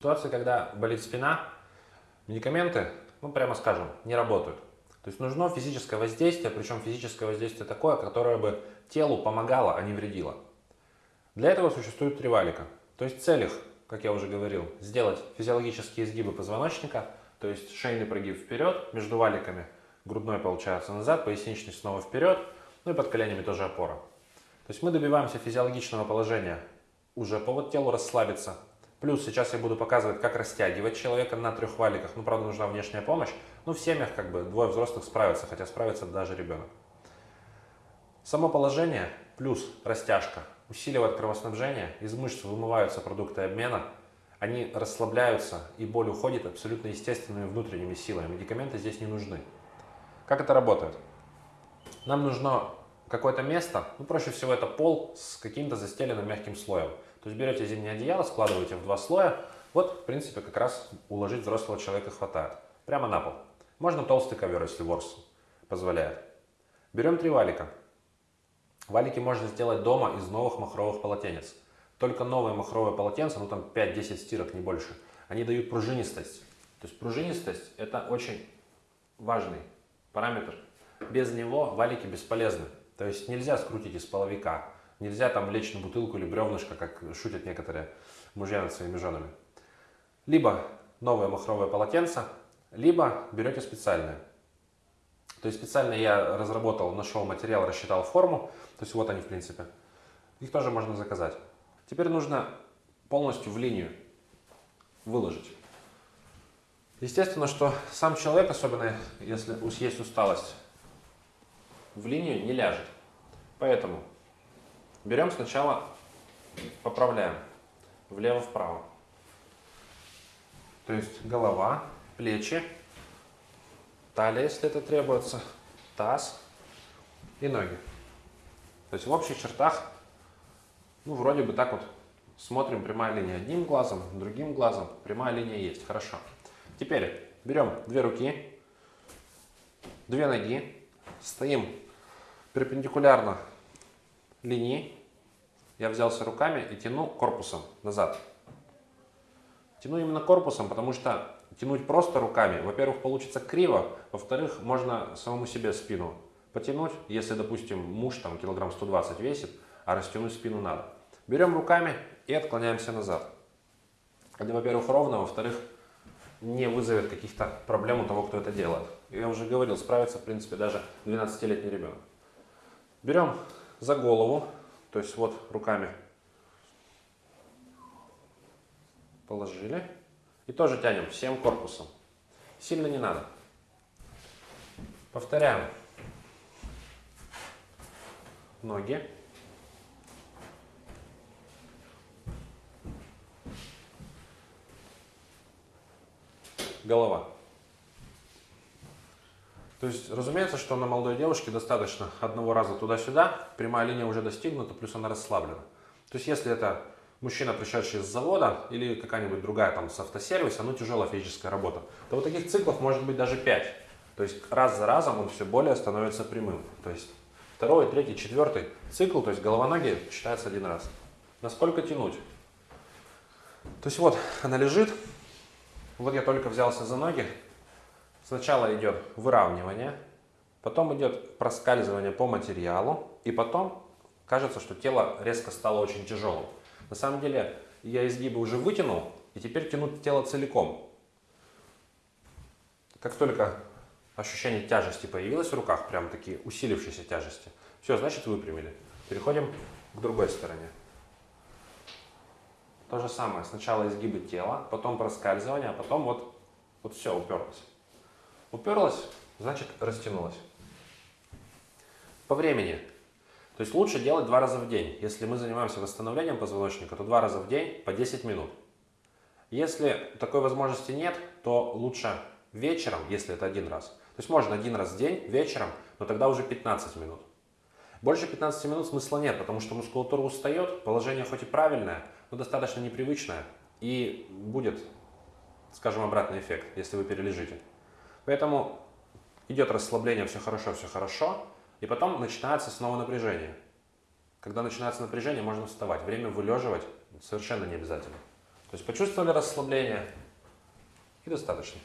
ситуации, когда болит спина, медикаменты, ну прямо скажем, не работают. То есть нужно физическое воздействие, причем физическое воздействие такое, которое бы телу помогало, а не вредило. Для этого существует три валика. То есть цель их, как я уже говорил, сделать физиологические изгибы позвоночника, то есть шейный прогиб вперед, между валиками, грудной получается назад, поясничный снова вперед, ну и под коленями тоже опора. То есть мы добиваемся физиологичного положения, уже повод телу расслабиться, Плюс сейчас я буду показывать, как растягивать человека на трех валиках. Ну, правда, нужна внешняя помощь. Ну, в семьях как бы двое взрослых справятся, хотя справится даже ребенок. Само положение плюс растяжка усиливает кровоснабжение, из мышц вымываются продукты обмена, они расслабляются и боль уходит абсолютно естественными внутренними силами. Медикаменты здесь не нужны. Как это работает? Нам нужно какое-то место, ну проще всего это пол с каким-то застеленным мягким слоем. То есть берете зимнее одеяло, складываете в два слоя. Вот, в принципе, как раз уложить взрослого человека хватает. Прямо на пол. Можно толстый ковер, если ворс позволяет. Берем три валика. Валики можно сделать дома из новых махровых полотенец. Только новые махровые полотенца, ну там 5-10 стирок, не больше, они дают пружинистость. То есть пружинистость это очень важный параметр. Без него валики бесполезны. То есть нельзя скрутить из половика. Нельзя там лечь на бутылку или бревнышко, как шутят некоторые мужья над своими женами. Либо новое махровое полотенце, либо берете специальное. То есть специально я разработал, нашел материал, рассчитал форму. То есть вот они в принципе. Их тоже можно заказать. Теперь нужно полностью в линию выложить. Естественно, что сам человек, особенно если есть усталость, в линию не ляжет. Поэтому Берем сначала, поправляем влево-вправо. То есть голова, плечи, талия, если это требуется, таз и ноги. То есть в общих чертах, ну, вроде бы так вот смотрим прямая линия одним глазом, другим глазом. Прямая линия есть, хорошо. Теперь берем две руки, две ноги, стоим перпендикулярно линии я взялся руками и тяну корпусом назад. Тяну именно корпусом, потому что тянуть просто руками, во-первых, получится криво, во-вторых, можно самому себе спину потянуть, если, допустим, муж там килограмм 120 весит, а растянуть спину надо. Берем руками и отклоняемся назад. Это, во-первых, ровно, во-вторых, не вызовет каких-то проблем у того, кто это делает. Я уже говорил, справится, в принципе, даже 12-летний ребенок. Берем за голову, то есть вот руками положили. И тоже тянем всем корпусом. Сильно не надо. Повторяем. Ноги. Голова. То есть, разумеется, что на молодой девушке достаточно одного раза туда-сюда, прямая линия уже достигнута, плюс она расслаблена. То есть, если это мужчина, пришедший с завода, или какая-нибудь другая там с автосервиса, ну тяжелая физическая работа, то вот таких циклов может быть даже 5. То есть, раз за разом он все более становится прямым. То есть, второй, третий, четвертый цикл, то есть голова-ноги считается один раз. Насколько тянуть? То есть, вот она лежит, вот я только взялся за ноги, Сначала идет выравнивание, потом идет проскальзывание по материалу, и потом кажется, что тело резко стало очень тяжелым. На самом деле я изгибы уже вытянул, и теперь тянуть тело целиком. Как только ощущение тяжести появилось в руках, прям такие усилившиеся тяжести, все, значит выпрямили. Переходим к другой стороне. То же самое, сначала изгибы тела, потом проскальзывание, а потом вот, вот все уперлось. Уперлась, значит растянулась. По времени. То есть лучше делать два раза в день. Если мы занимаемся восстановлением позвоночника, то два раза в день по 10 минут. Если такой возможности нет, то лучше вечером, если это один раз. То есть можно один раз в день, вечером, но тогда уже 15 минут. Больше 15 минут смысла нет, потому что мускулатура устает, положение хоть и правильное, но достаточно непривычное, и будет, скажем, обратный эффект, если вы перележите. Поэтому идет расслабление, все хорошо, все хорошо, и потом начинается снова напряжение. Когда начинается напряжение, можно вставать. Время вылеживать совершенно не обязательно. То есть почувствовали расслабление и достаточно.